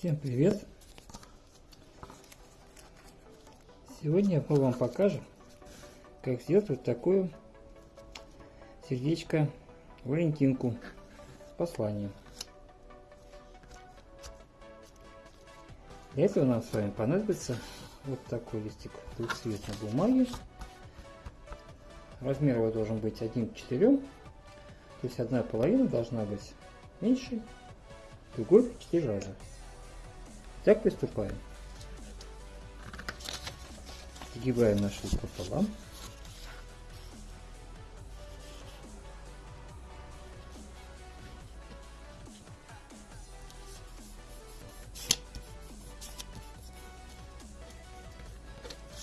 Всем привет! Сегодня мы вам покажем, как сделать вот такую сердечко Валентинку с посланием. Для этого нам с вами понадобится вот такой листик двухцветной бумаги. Размер его должен быть 1 к 4, то есть одна половина должна быть меньше, другой в 4 раза. Так приступаем. Сгибаем наш лист пополам.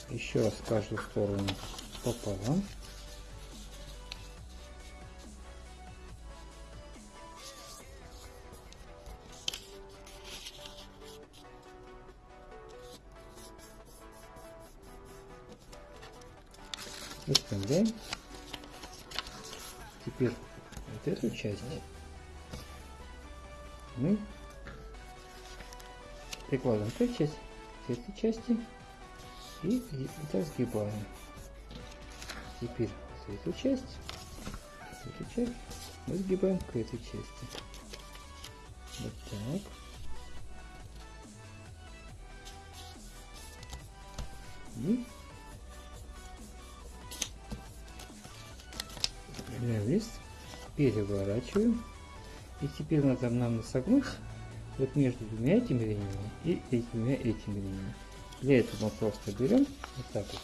Еще раз каждую сторону пополам. Выставляем. Теперь вот эту часть мы прикладываем к этой части, к этой части и, и так сгибаем. Теперь эту часть, эту часть мы сгибаем к этой части. Вот так. И Берем лист, переворачиваем. И теперь надо нам согнуть вот между двумя этими линиями и двумя этими линиями. Для этого мы просто берем вот так вот.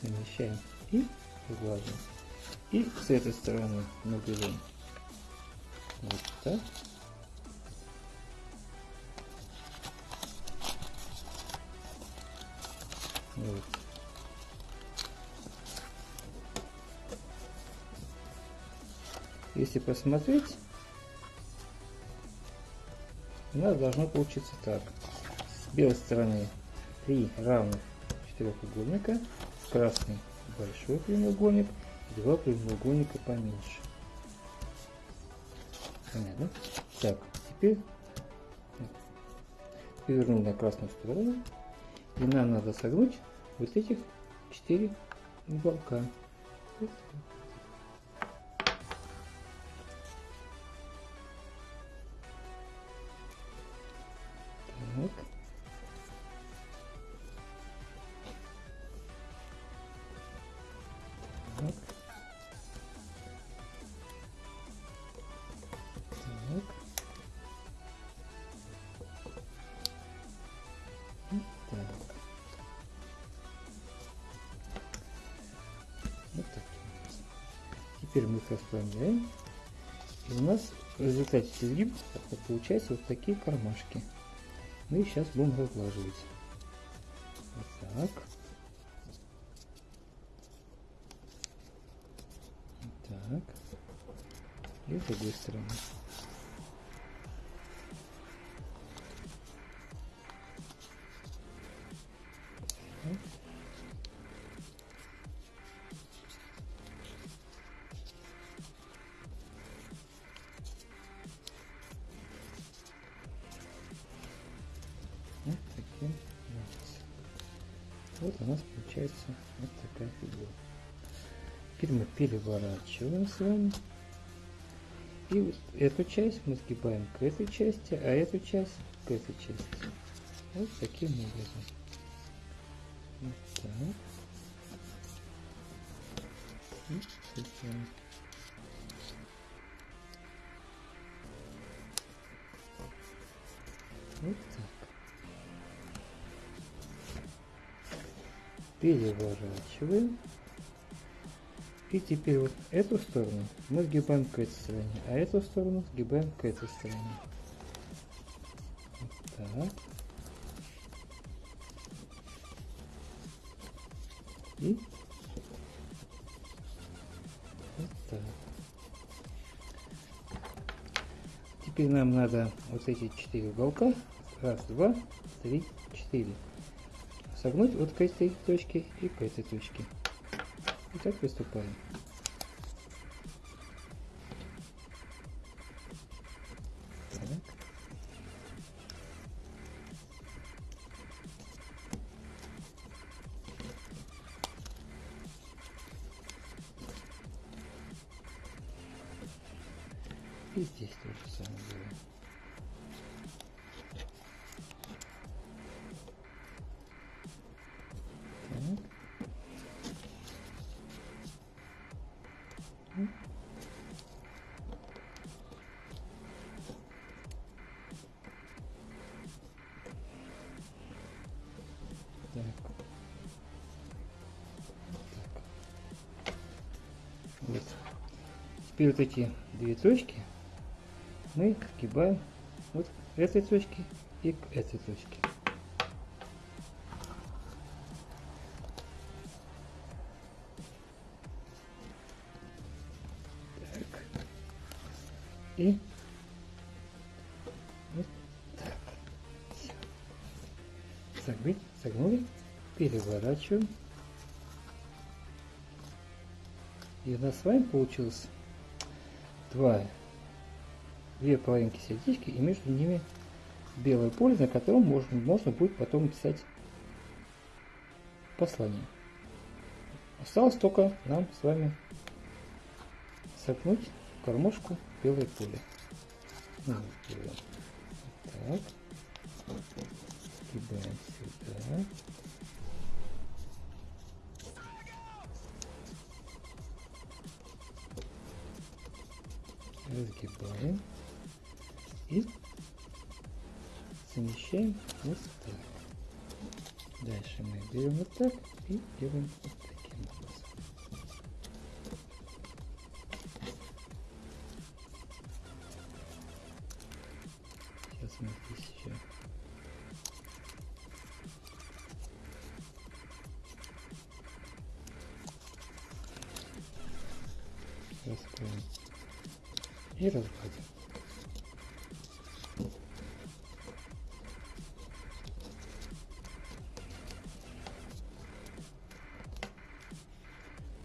Замещаем и вглаживаем. И с этой стороны мы берем вот так. Вот. Если посмотреть, у нас должно получиться так. С белой стороны три равных четырехугольника, с красной большой прямоугольник, два прямоугольника поменьше. Понятно? Так, теперь перевернул на красную сторону и нам надо согнуть вот этих четыре уголка. Так. Так. Теперь мы их расправляем. И у нас в результате изгиб получается вот такие кармашки. Мы их сейчас будем разглаживать. Вот так. Так. И с другой стороны. Вот у нас получается вот такая фигура. Теперь мы переворачиваем с вами. И вот эту часть мы сгибаем к этой части, а эту часть к этой части. Вот таким образом. Вот так. Вот Переворачиваем. И теперь вот эту сторону мы сгибаем к этой стороне, а эту сторону сгибаем к этой стороне. Вот так. И вот так. Теперь нам надо вот эти четыре уголка, раз, два, три, четыре, согнуть вот к этой точке и к этой точке. И так приступаем. И здесь тоже самое делаем. Теперь вот эти две точки мы сгибаем вот к этой точке и к этой точке. Так. И вот так. Всё. Согнули, согнули, переворачиваем. И у нас с вами получилось два, две половинки сердечки, и между ними белое поле, на котором можно, можно будет потом писать послание. Осталось только нам с вами согнуть кормушку белое поле. Ну, так. Сгибаем сюда. Разгибаем и замещаем вот так. Дальше мы берем вот так и делаем вот таким и разгладим.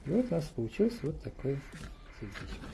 И вот у нас получился вот такой сердечко.